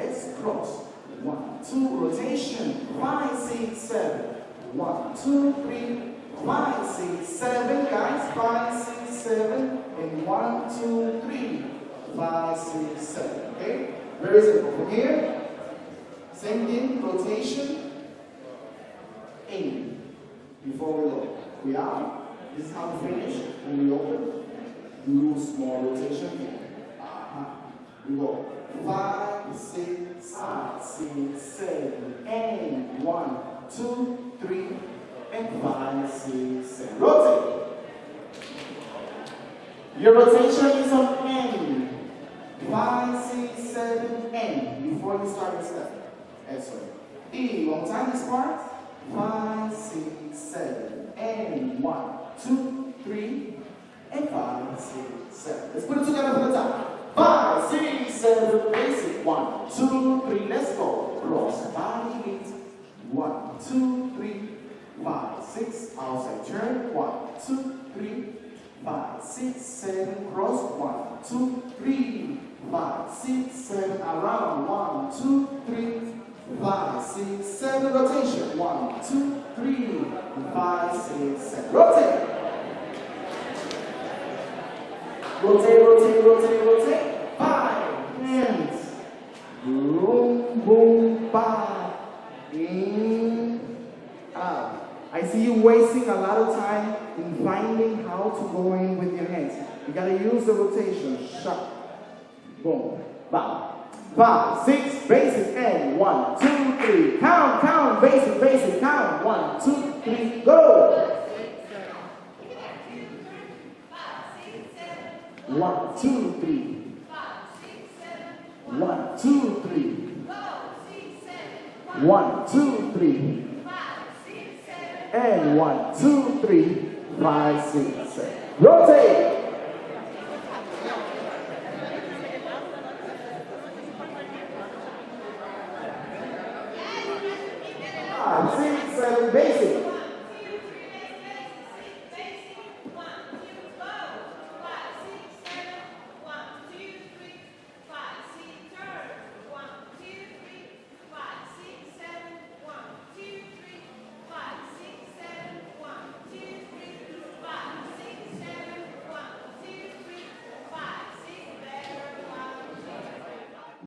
let's cross. One, two, rotation. Five, six, seven. One, two, three, five, six, seven. Guys, five, six, seven. And one, two, three, five, six, seven. Okay? Very simple. From here, same thing, rotation, in. Before we load. We are. This is how we finish. When we open, do small rotation here. Uh-huh. We go five, five, six, seven, and one, two, three, and five, six, seven. Rotate. Your rotation is on N. Five, six, seven, N. Before you start your step. Excellent. E. Long time this part. Five, six, seven, and one, two, three, and five, six, seven. Let's put it together from the top. Five, six, seven, basic. One, two, three, let's go. Cross body beat. One, two, three, five, six. Outside turn. One, two, three, five, six, seven. Cross. One, two, three, five, six, seven. Around. One, two, three, five, six, seven. Rotation. One, two, three, five, six, seven. Rotate. Rotate, rotate, rotate, rotate. Boom, boom. In, out. Ah. I see you wasting a lot of time in finding how to go in with your hands. You gotta use the rotation. Shut. Boom. Ba. Five, six, basic, and one, two, three. Count, count, basic, basic, count. One, two, three, go. One, two, three. One, two, three. Five, six, seven. And one, two, three, five, six, seven. Rotate. Five, six, seven, basic.